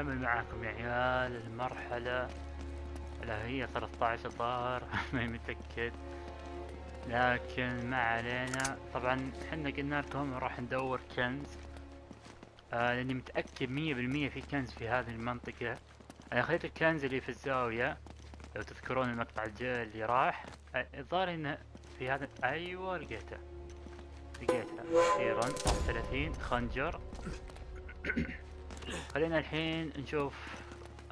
نكمل معاكم يا عيال المرحلة. لا هي 13 الظاهر ما متأكد. لكن ما علينا. طبعا حنا قلنا لكم راح ندور كنز. آه لأني متأكد مية بالمية في كنز في هذه المنطقة. أنا خليت الكنز اللي في الزاوية لو تذكرون المقطع الجاي اللي راح. آه، الظاهر إنه في هذا أيوه لقيته. لقيته أخيرا. 30 خنجر. خلينا الحين نشوف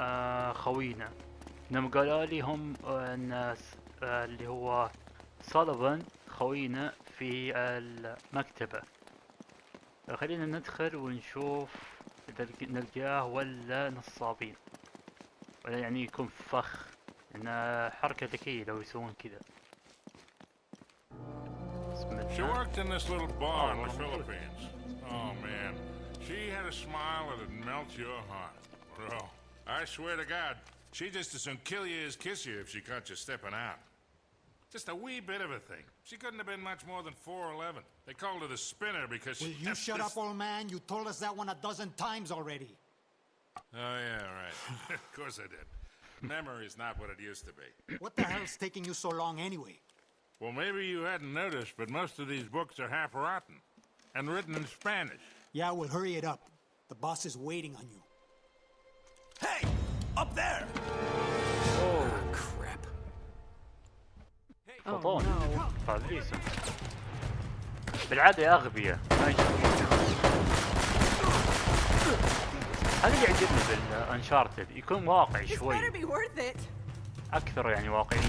آه خوينا. إنهم قالوا لي هم آه، الناس آه اللي هو سوليفان خوينا في المكتبة. خلينا ندخل ونشوف لق- نلقاه ولا نصابين. ولا يعني يكون فخ. انه حركة ذكية لو يسوون كذا. She worked in this little bar in the. Philippines. She had a smile that'd melt your heart. Bro, I swear to God, she'd just as soon kill you as kiss you if she caught you stepping out. Just a wee bit of a thing. She couldn't have been much more than 4'11. They called her the spinner because Will she... you shut up, old man? You told us that one a dozen times already. Oh, yeah, right. of course I did. Memory's not what it used to be. What the hell's taking you so long anyway? Well, maybe you hadn't noticed, but most of these books are half rotten. And written in Spanish. Yeah, well, hurry it up. The boss is waiting on you. Hey! Up there! اوه Crap. فطون فابريسو بالعادة يا أغبياء ما هذا اللي يعجبني بالأنشارتد يكون واقعي شوي. أكثر يعني واقعية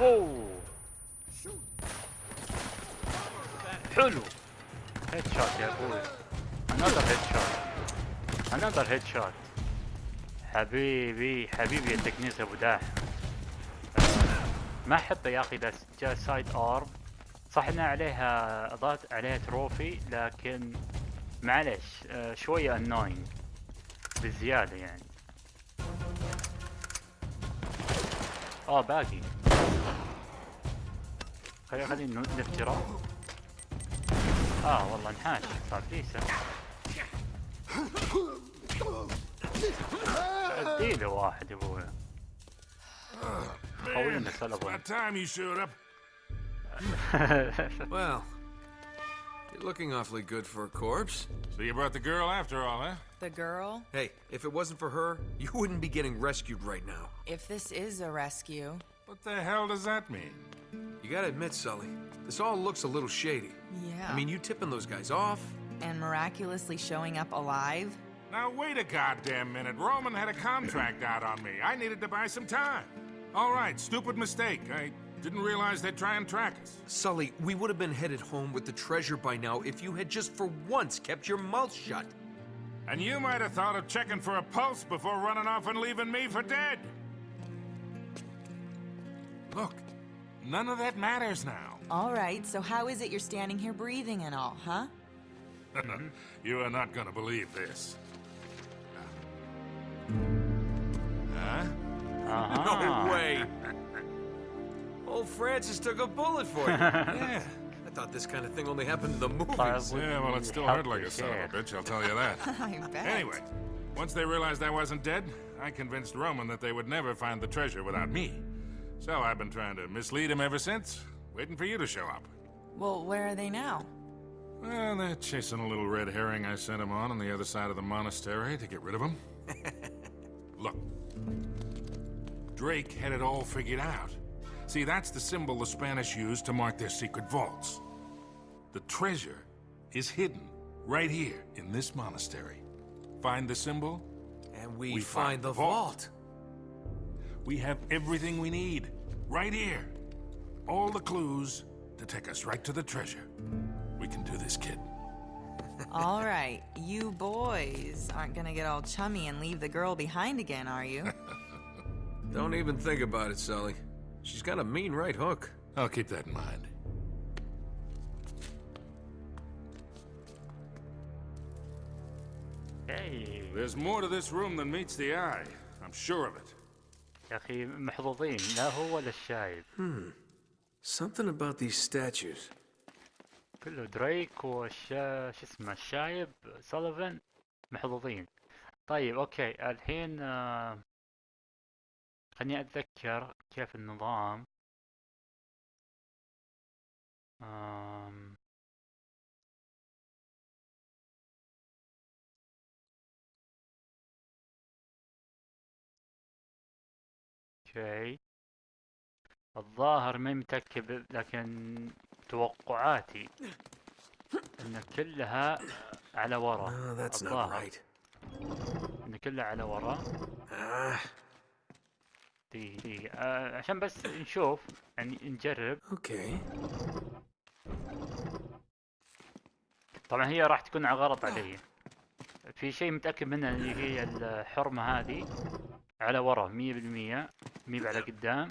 اوه حلو. هيد شوت يا أبوي. انذر هيد شوت انذر هيد شوت حبيبي حبيبي يا تكنيس أبو داح. ما أحبه يا أخي جاء سايد ارب صح إنها عليها اضافت عليها تروفي لكن معلش شوية انوينج بزياده يعني. آه باقي. خلي خلينا نفتره اه والله انحاش صار فيسه اديله واحد يا ابوي خوينا It's سلبون about time you showed up. Well, you're looking awfully good for a corpse. So you brought the girl after all, huh? The girl? Hey, if it wasn't for her, you wouldn't be getting rescued right now. If this is a rescue. What the hell does that mean? You gotta admit, Sully, this all looks a little shady. Yeah. I mean, you tipping those guys off? and miraculously showing up alive? Now, wait a goddamn minute. Roman had a contract out on me. I needed to buy some time. All right, stupid mistake. I didn't realize they'd try and track us. Sully, we would have been headed home with the treasure by now if you had just for once kept your mouth shut. And you might have thought of checking for a pulse before running off and leaving me for dead. Look, None of that matters now. All right, so how is it you're standing here breathing and all, huh? you are not gonna believe this. Huh? Uh -huh. Uh-huh. No way! Old Francis took a bullet for you. yeah. I thought this kind of thing only happened in the movies. Yeah, well, it still hurt like a son of a bitch, I'll tell you that. I bet. Anyway, once they realized I wasn't dead, I convinced Roman that they would never find the treasure without me. So I've been trying to mislead him ever since, waiting for you to show up. Well, where are they now? Well, they're chasing a little red herring I sent him on on the other side of the monastery to get rid of him. Look, Drake had it all figured out. See, that's the symbol the Spanish used to mark their secret vaults. The treasure is hidden right here in this monastery. Find the symbol, And we, We find, find the the vault. vault. we have everything we need Right here. All the clues to take us right to the treasure. We can do this, kid. all right, you boys aren't gonna get all chummy and leave the girl behind again, are you? Don't even think about it, Sully. She's got a mean right hook. I'll keep that in mind. Hey. There's more to this room than meets the eye. I'm sure of it. يا أخي محظوظين. لا هو ولا الشايب Something about these statues. كله دريك والشا شو اسمه الشايب سوليفان محظوظين. طيب okay. الحين آه، خليني أتذكر كيف النظام. آم، أوكي الظاهر ما متأكد لكن توقعاتي إن كلها على ورا الظاهر. إن كلها على ورا Ah, دقيقة دقيقة. آه عشان بس نشوف يعني نجرب. Okay. طبعا هي راح تكون على غلط علي. في شيء متأكد منه اللي هي الحرمة هذه على ورا مية بالمية. مي على قدام.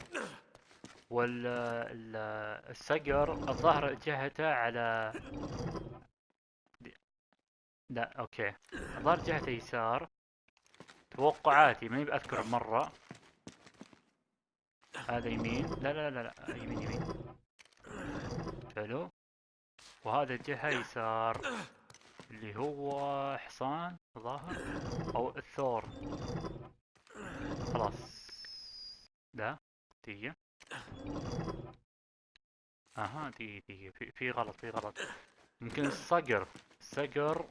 وال ال- الصقر الظهر جهته على لا أوكي. الظهر جهته يسار. توقعاتي ماني بأذكر مرة. هذا يمين. لا لا لا لا يمين يمين. حلو. وهذا الجهة يسار. اللي هو حصان ظاهر. أو الثور. خلاص. لا دقيقة أها دقيقة دقيقة في, في غلط في غلط. ممكن الصقر. الصقر.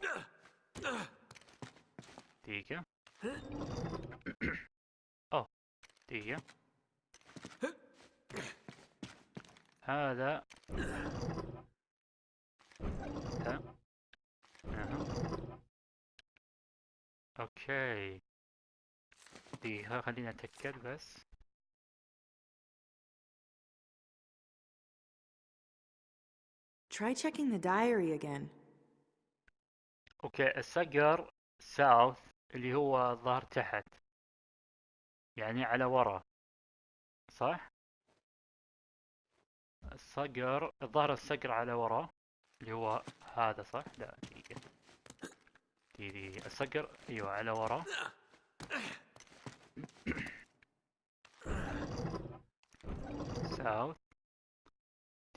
دقيقة اوه دقيقة هذا. لا أها. أوكي. دقيقة خلينا أتأكد بس. Try checking the diary again. okay الصقر South اللي هو الظهر تحت. يعني على ورا. صح؟ الصقر الظهر الصقر على ورا اللي هو هذا صح؟ لا دقيقة. دقيقة الصقر أيوه على ورا. South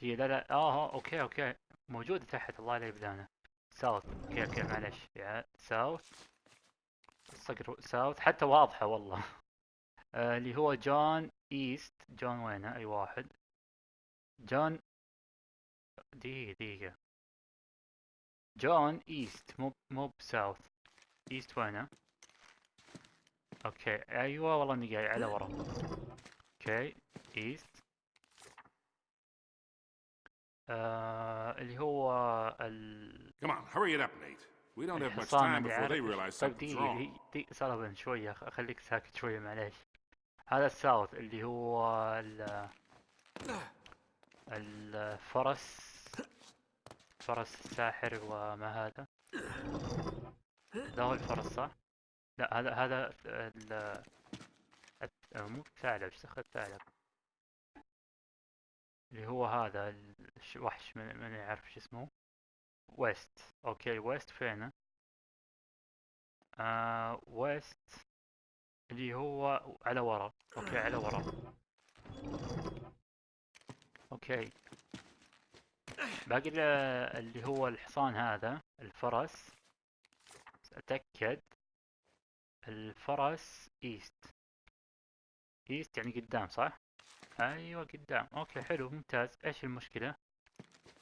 دقيقة لا لا آه آه، okay okay. موجودة تحت الله لا يبلانا South okay okay معلش يا South الصقر South حتى واضحة والله. آه اللي هو جون East جون وينه؟ أي واحد. جون دقيقة دقيقة. جون East مو مو ب South East وينه؟ okay. أيوه والله إني جاي على ورا. okay. East آه اللي هو ال Come on, hurry it up, Nate. We don't have much time before they realize طيب something's wrong. دقيقة- دقيقة سلفن شوية خليك ساكت شوية معليش هذا ال South اللي هو ال الفرس فرس الساحر وما هذا ده هو الفرس صح؟ لا هذا هذا ال مو الثعلب إيش دخل الثعلب؟ اللي هو هذا الش- وحش من من يعرف شو اسمه West. okay West فينه؟ آه West اللي هو على ورا. okay على ورا. okay. باقي ال- اللي هو الحصان هذا الفرس. أتأكد. الفرس East. East يعني قدام صح؟ أيوه قدام. okay حلو ممتاز. إيش المشكلة؟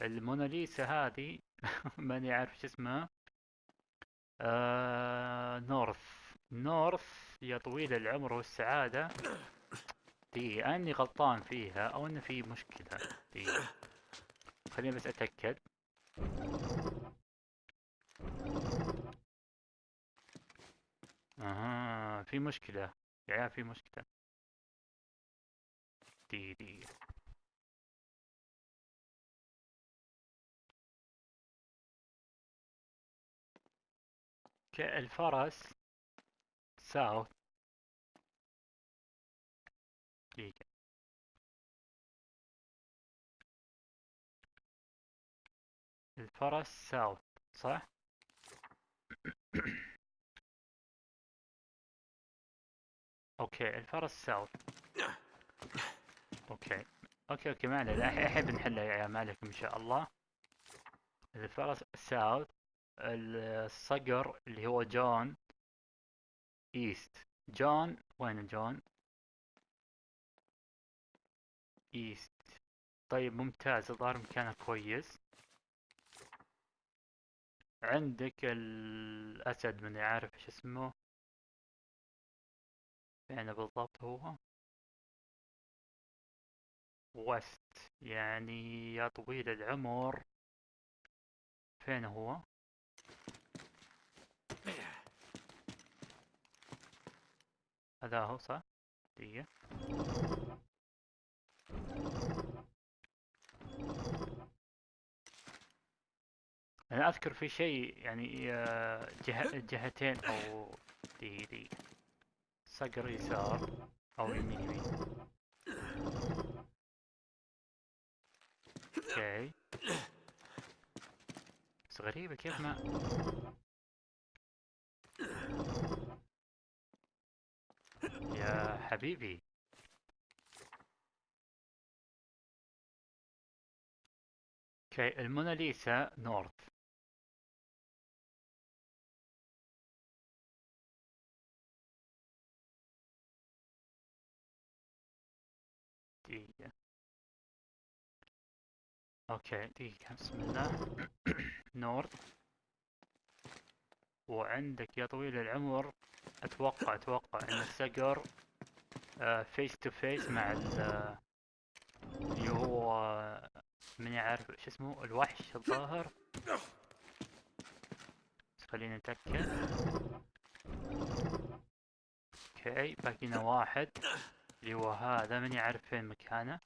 الموناليزا هذه ماني عارف شو اسمها. آه نورث. نورث يا طويل العمر والسعادة. دي أني غلطان فيها أو أن في مشكلة. دي. خليني بس أتأكد. أها في مشكلة. يا عيال في مشكلة. دي دي okay الفرس South دقيقة. الفرس South صح؟ okay الفرس South okay. okay okay ما عليه الحين بنحلها يا عيال ما عليكم إن شاء الله. الفرس South. الصقر اللي هو جون East. جون وين جون؟ East. طيب ممتاز. الظاهر مكانه كويس. عندك الأسد من عارف إيش اسمه. فين بالضبط هو. وست يعني يا طويل العمر. فين هو؟ هذا هو صح؟ دقيقة. أنا أذكر في شيء يعني آه، جهة جهتين أو دي دي صقر يسار أو يمين يمين. okay. بس غريبة كيف ما يا حبيبي. okay الموناليزا north. okay دقيقة بسم الله. north وعندك يا طويل العمر أتوقع أتوقع إن الصقر face to face مع ال- اللي هو من يعرف إيش اسمه الوحش الظاهر. خلينا نتأكد okay باقينا واحد. اللي هو هذا من يعرف فين مكانه.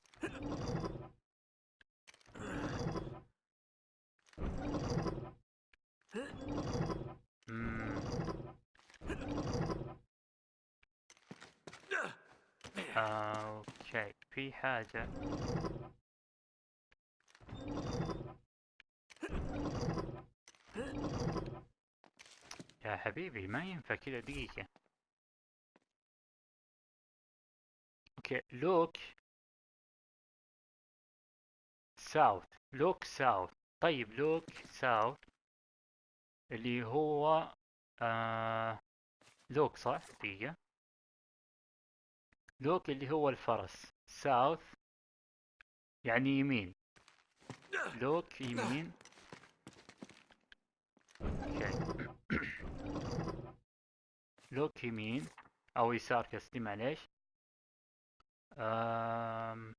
أوكي. في حاجة. يا حبيبي ما ينفع كذا دقيقة. okay look south look south طيب look south اللي هو آه look صح؟ دقيقة. look اللي هو الفرس. south يعني يمين. look يمين. look يمين. أو يسار قصدي معليش. آم...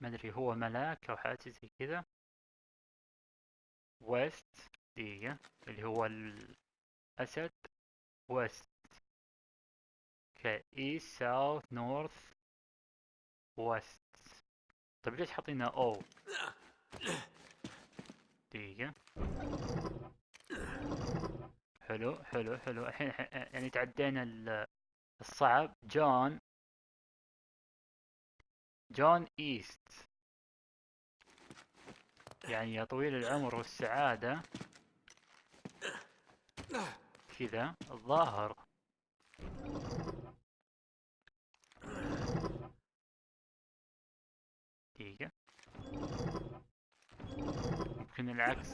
ما أدري هو ملاك أو حاجة زي كذا west دقيقة. اللي هو الاسد ويست ايست ساوث نورث ويست طيب ليش حاطينها أو؟ دقيقة. حلو حلو حلو. الحين يعني تعدينا ال- الصعب. جون. جون إيست. يعني يا طويل العمر والسعادة. كذا الظاهر. دقيقة. يمكن العكس.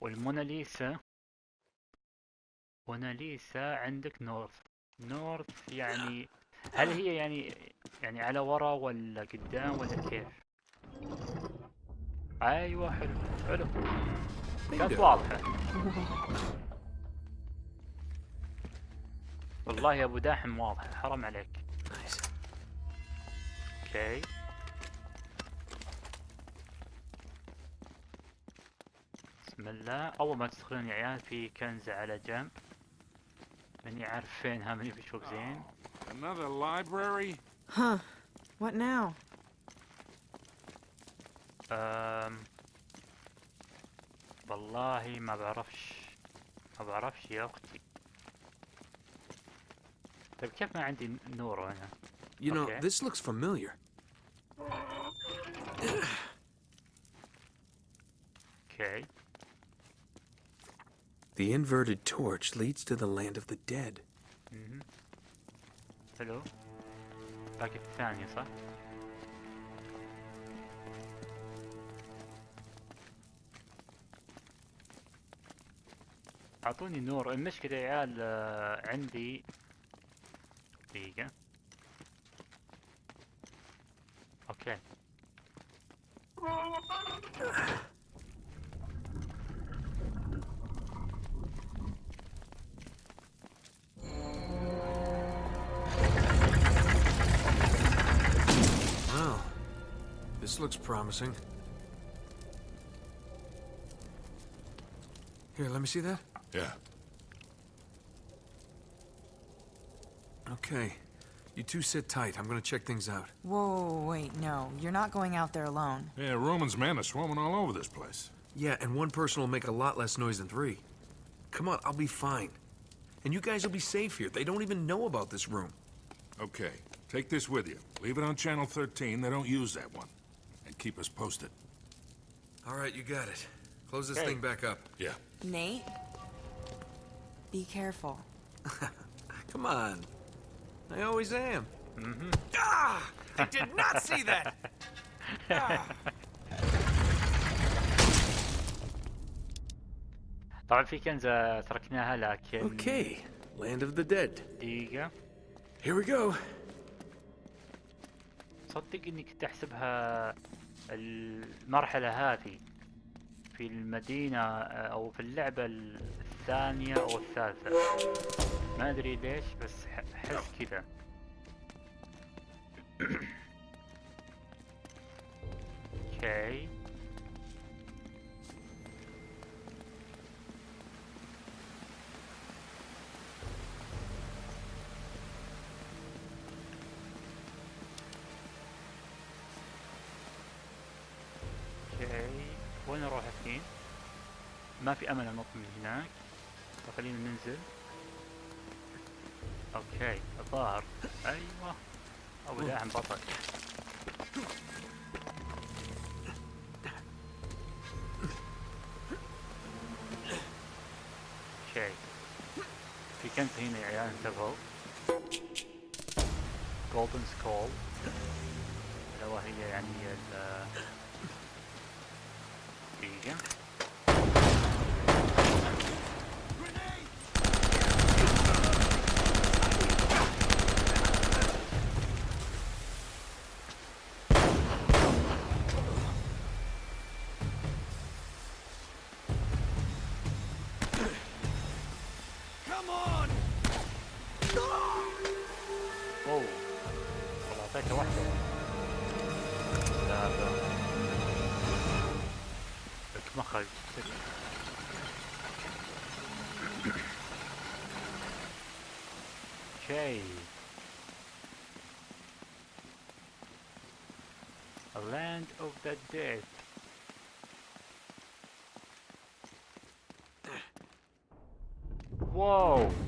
والموناليسا موناليسا عندك نورث. نورث يعني هل هي يعني يعني على ورا ولا قدام ولا كيف؟ أيوه حلو حلو. كانت. واضحة والله يا أبو داحم واضحة حرام عليك. أوكي بسم الله أول ما تدخلون يا عيال في كنزة على جنب ماني عارف فينها ماني بشوف زين Another library? Huh. What now? أم... والله ما بعرفش ما بعرفش يا اختي طيب كيف ما عندي نور هنا You know, Okay. this looks familiar. اوكي The inverted torch leads to the land of the dead. حلو باقي الثانية صح؟ اعطوني نور المشكلة يا عيال آه، عندي دقيقة أوكي This. Here, let me see that. Yeah. Okay. You two sit tight. I'm gonna check things out. Whoa, wait, no. You're not going out there alone. Yeah, Roman's men are swarming all over this place. Yeah, and one person will make a lot less noise than three. Come on, I'll be fine. And you guys will be safe here. They don't even know about this room. Okay, take this with you. Leave it on Channel 13. They don't use that one. And keep us posted. All right, you got it. Close this Okay. thing back up. Yeah. Nate? Be careful. Come on. I always am. Mm-hmm. Ah! I did not see that! طبعا في كنزة تركناها لكن Okay, land of the dead. دقيقة Here we go. صدق اني كنت احسبها المرحلة هذه في المدينة آه، أو في اللعبة الثانية أو الثالثة. ما أدري ليش بس احس كذا. أوكي. okay. وين أروح الحين؟ ما في أمل أنط من هناك. فخلينا ننزل. okay الظاهر. أيوه. أبو داعم بطل. okay. في كنز هنا يا عيال انتبهوا. جولدن سكول اللي هو هي يعني ال the dead Whoa!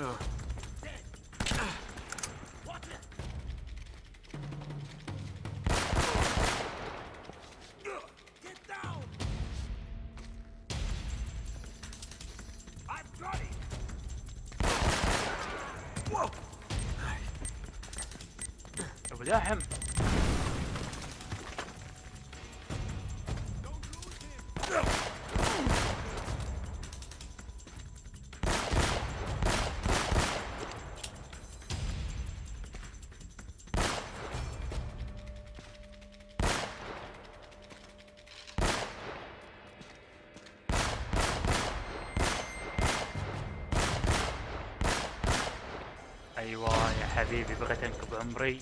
Go. أبو حبيبي بغيت انكب عمري.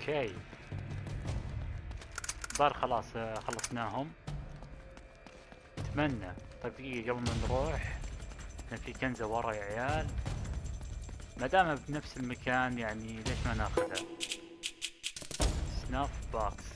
أوكي. بار خلاص خلصناهم. أتمنى. طيب دقيقة قبل ما نروح. كان في كنزة ورا يا عيال. ما دام بنفس المكان يعني ليش ما ناخذها سناف باكس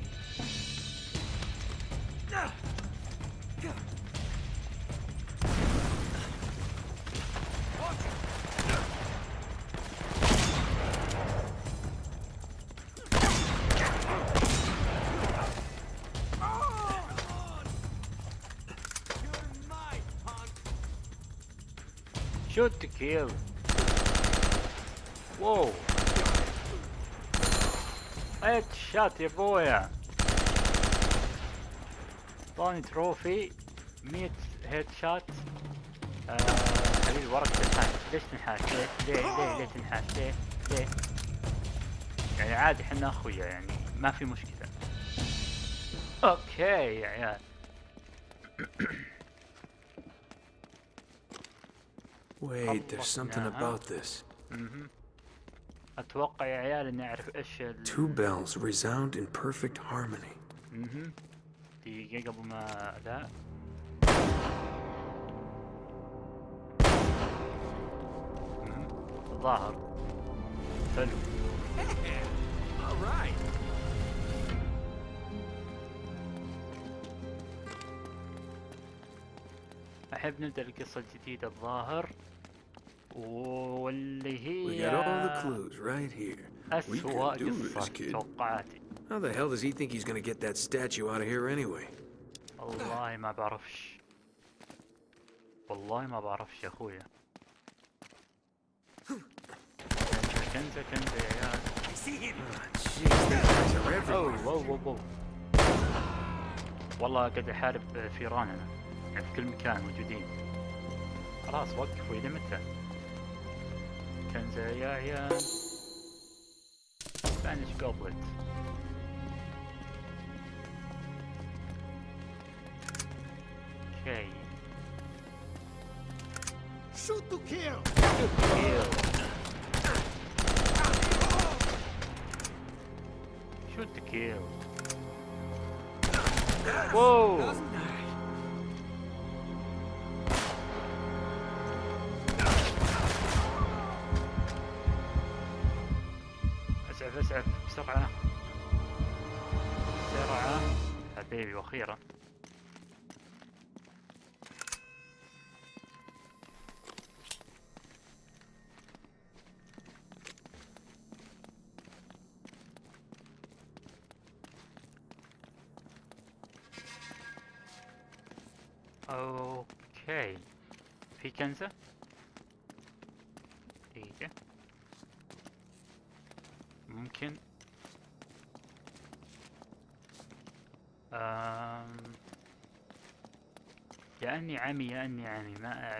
Shoot to kill. Whoa. شات يا بويا طاني تروفي 100 هيد آه حبيبي وراك تنحاش ليش تنحاش؟ ليه؟ ليه؟ ليه؟ ليه تنحاش؟ ليه؟ ليه؟ يعني عادي حنا أخويا يعني ما في مشكلة. أوكي يا عيال. Wait, there's something خلصناها. about this. أتوقع يا عيال إني أعرف إيش ال... Two bells resound in perfect harmony. دقيقة قبل ما لا. الظاهر حلو. أحب نبدأ القصة الجديدة الظاهر واللي We هي got all the clues right here. We أسوأ can do this, قصة kid. توقعاتي. How the hell does he think he's gonna get that statue out of here anyway? والله ما بعرفش. والله ما بعرفش يا أخويا. كنزة كنزة يا عيال. واو واو واو والله قاعد احارب فيراننا يعني في كل مكان موجودين. خلاص وقفوا إلى متى Spanish goblet. Okay. Shoot to kill! Shoot to kill! Shoot to kill. Whoa! اسعف اسعف بسرعة بسرعة حبيبي وأخيرا عمي أني عمي ما